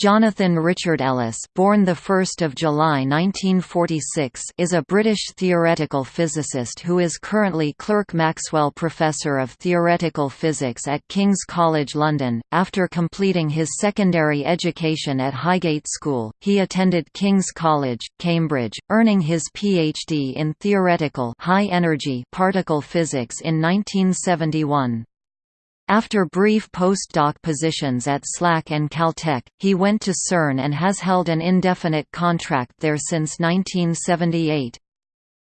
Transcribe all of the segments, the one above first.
Jonathan Richard Ellis, born the 1st of July 1946, is a British theoretical physicist who is currently Clerk Maxwell Professor of Theoretical Physics at King's College London. After completing his secondary education at Highgate School, he attended King's College, Cambridge, earning his PhD in theoretical high-energy particle physics in 1971. After brief postdoc positions at SLAC and Caltech, he went to CERN and has held an indefinite contract there since 1978.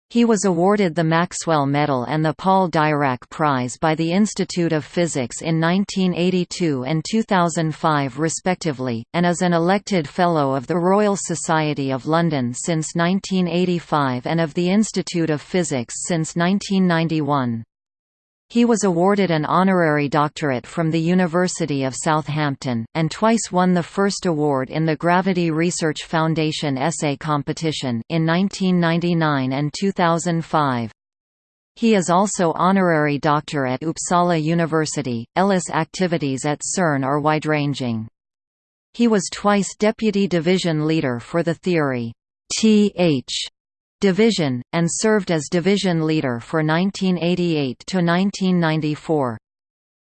He was awarded the Maxwell Medal and the Paul Dirac Prize by the Institute of Physics in 1982 and 2005 respectively, and is an elected Fellow of the Royal Society of London since 1985 and of the Institute of Physics since 1991. He was awarded an honorary doctorate from the University of Southampton, and twice won the first award in the Gravity Research Foundation essay competition in 1999 and 2005. He is also honorary doctor at Uppsala University. Ellis' activities at CERN are wide-ranging. He was twice deputy division leader for the theory TH Division, and served as division leader for 1988 to 1994.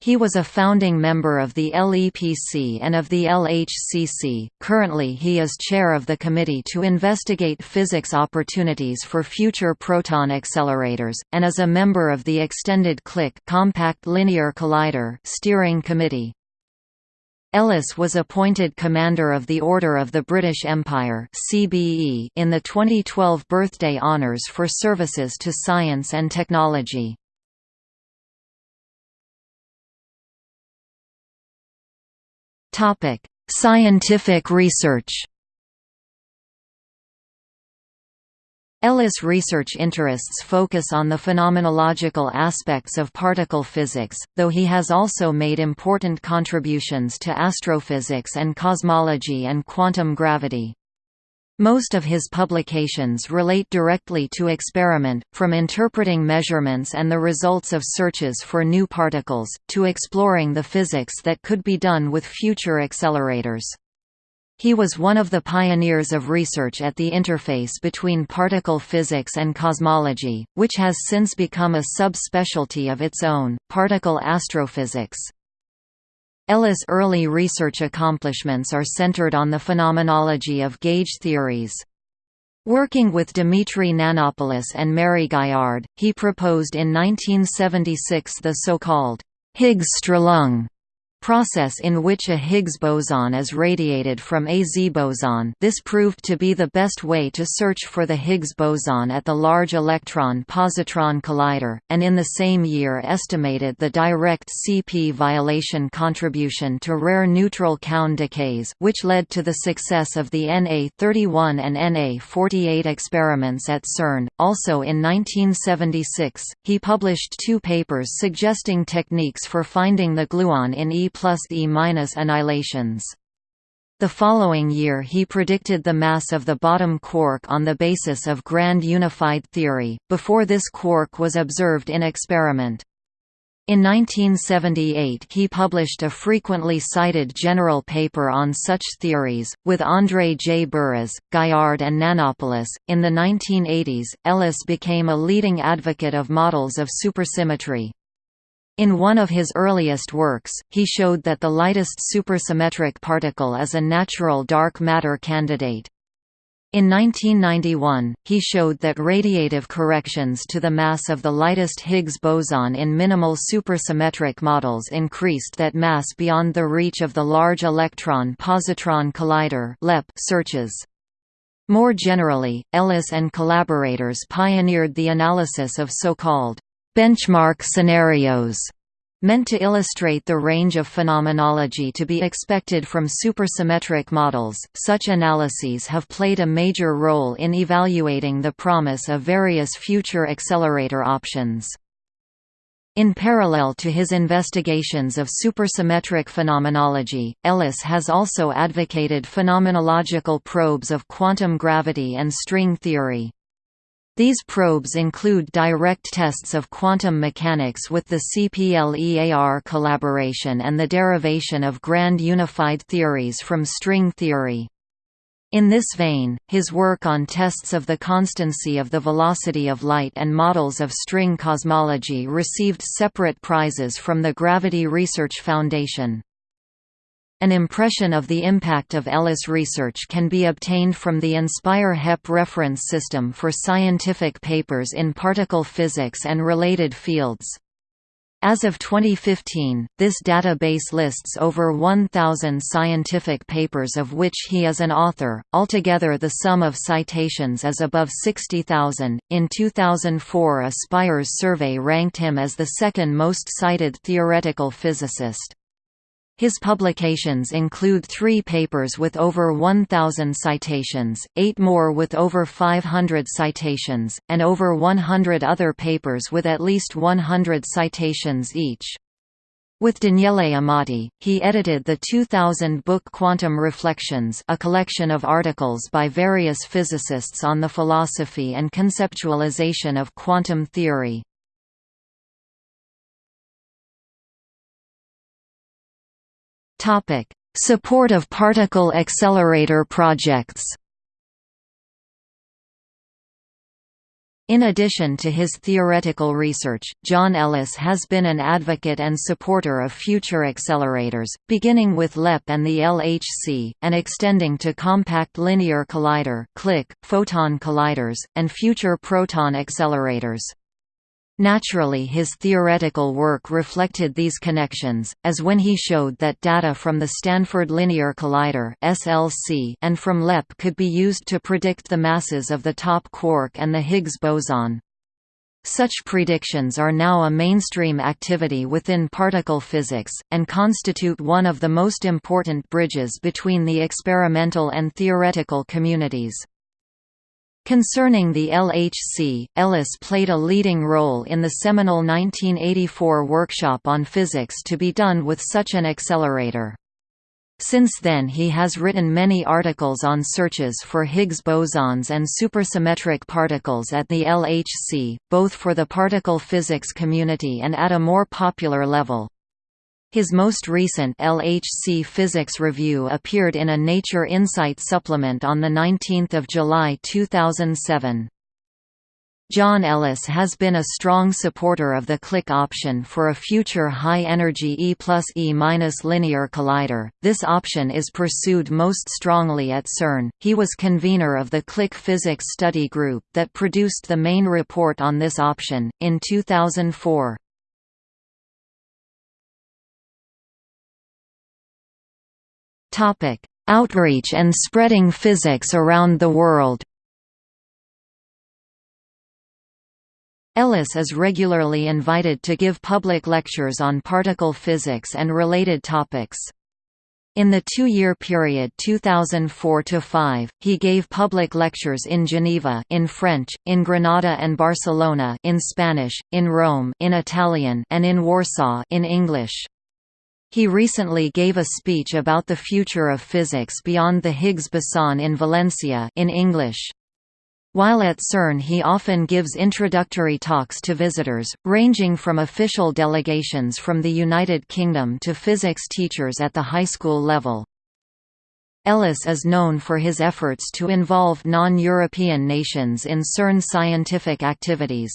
He was a founding member of the LEPC and of the LHCC. Currently, he is chair of the committee to investigate physics opportunities for future proton accelerators, and is a member of the Extended CLIC Compact Linear Collider steering committee. Ellis was appointed Commander of the Order of the British Empire (CBE) in the 2012 birthday honours for services to science and technology. Topic: Scientific research. Ellis' research interests focus on the phenomenological aspects of particle physics, though he has also made important contributions to astrophysics and cosmology and quantum gravity. Most of his publications relate directly to experiment, from interpreting measurements and the results of searches for new particles, to exploring the physics that could be done with future accelerators. He was one of the pioneers of research at the interface between particle physics and cosmology, which has since become a subspecialty of its own, particle astrophysics. Ellis' early research accomplishments are centered on the phenomenology of gauge theories. Working with Dimitri Nanopoulos and Mary Gaillard, he proposed in 1976 the so-called Higgsstrahlung process in which a Higgs boson is radiated from a Z boson this proved to be the best way to search for the Higgs boson at the Large Electron-Positron Collider, and in the same year estimated the direct CP violation contribution to rare neutral Kaon decays which led to the success of the NA-31 and NA-48 experiments at CERN. Also in 1976, he published two papers suggesting techniques for finding the gluon in E plus E minus annihilations. The following year he predicted the mass of the bottom quark on the basis of grand unified theory, before this quark was observed in experiment. In 1978 he published a frequently cited general paper on such theories, with Andrzej Buras, Gaillard and Nanopoulos. In the 1980s, Ellis became a leading advocate of models of supersymmetry. In one of his earliest works, he showed that the lightest supersymmetric particle is a natural dark matter candidate. In 1991, he showed that radiative corrections to the mass of the lightest Higgs boson in minimal supersymmetric models increased that mass beyond the reach of the Large Electron-Positron Collider searches. More generally, Ellis and collaborators pioneered the analysis of so-called benchmark scenarios meant to illustrate the range of phenomenology to be expected from supersymmetric models. Such analyses have played a major role in evaluating the promise of various future accelerator options. In parallel to his investigations of supersymmetric phenomenology, Ellis has also advocated phenomenological probes of quantum gravity and string theory. These probes include direct tests of quantum mechanics with the CPLEAR collaboration and the derivation of grand unified theories from string theory. In this vein, his work on tests of the constancy of the velocity of light and models of string cosmology received separate prizes from the Gravity Research Foundation. An impression of the impact of Ellis research can be obtained from the Inspire HEP reference system for scientific papers in particle physics and related fields. As of 2015, this database lists over 1,000 scientific papers of which he is an author. Altogether, the sum of citations is above 60,000. In 2004, a Spires survey ranked him as the second most cited theoretical physicist. His publications include three papers with over 1,000 citations, eight more with over 500 citations, and over 100 other papers with at least 100 citations each. With Daniele Amati, he edited the 2000 book Quantum Reflections a collection of articles by various physicists on the philosophy and conceptualization of quantum theory. Topic: Support of particle accelerator projects. In addition to his theoretical research, John Ellis has been an advocate and supporter of future accelerators, beginning with LEP and the LHC, and extending to Compact Linear Collider photon colliders, and future proton accelerators. Naturally his theoretical work reflected these connections, as when he showed that data from the Stanford Linear Collider (SLC) and from LEP could be used to predict the masses of the top quark and the Higgs boson. Such predictions are now a mainstream activity within particle physics, and constitute one of the most important bridges between the experimental and theoretical communities. Concerning the LHC, Ellis played a leading role in the seminal 1984 workshop on physics to be done with such an accelerator. Since then he has written many articles on searches for Higgs bosons and supersymmetric particles at the LHC, both for the particle physics community and at a more popular level. His most recent LHC Physics Review appeared in a Nature Insight supplement on 19 July 2007. John Ellis has been a strong supporter of the CLIC option for a future high-energy E plus E minus linear collider. This option is pursued most strongly at CERN. He was convener of the CLIC Physics Study Group that produced the main report on this option, in 2004. Topic: Outreach and spreading physics around the world. Ellis is regularly invited to give public lectures on particle physics and related topics. In the two-year period 2004–5, he gave public lectures in Geneva in French, in Granada and Barcelona in Spanish, in Rome in Italian and in Warsaw in English. He recently gave a speech about the future of physics beyond the Higgs boson in Valencia in English. While at CERN he often gives introductory talks to visitors, ranging from official delegations from the United Kingdom to physics teachers at the high school level. Ellis is known for his efforts to involve non-European nations in CERN scientific activities.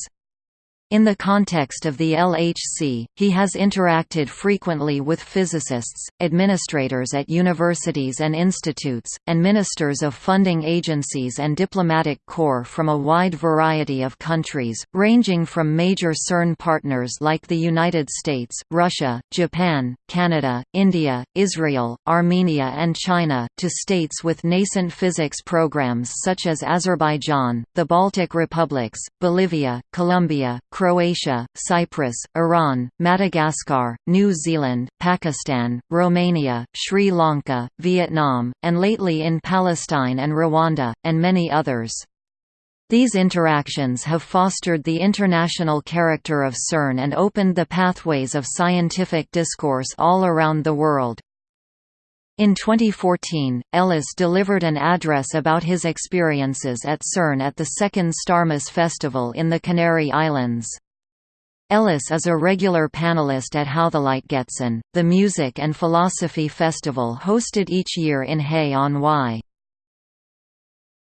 In the context of the LHC, he has interacted frequently with physicists, administrators at universities and institutes, and ministers of funding agencies and diplomatic corps from a wide variety of countries, ranging from major CERN partners like the United States, Russia, Japan, Canada, India, Israel, Armenia and China, to states with nascent physics programs such as Azerbaijan, the Baltic republics, Bolivia, Colombia, Croatia, Cyprus, Iran, Madagascar, New Zealand, Pakistan, Romania, Sri Lanka, Vietnam, and lately in Palestine and Rwanda, and many others. These interactions have fostered the international character of CERN and opened the pathways of scientific discourse all around the world. In 2014, Ellis delivered an address about his experiences at CERN at the second Starmus Festival in the Canary Islands. Ellis is a regular panelist at How the Light Gets In, the music and philosophy festival hosted each year in Hay on Wye.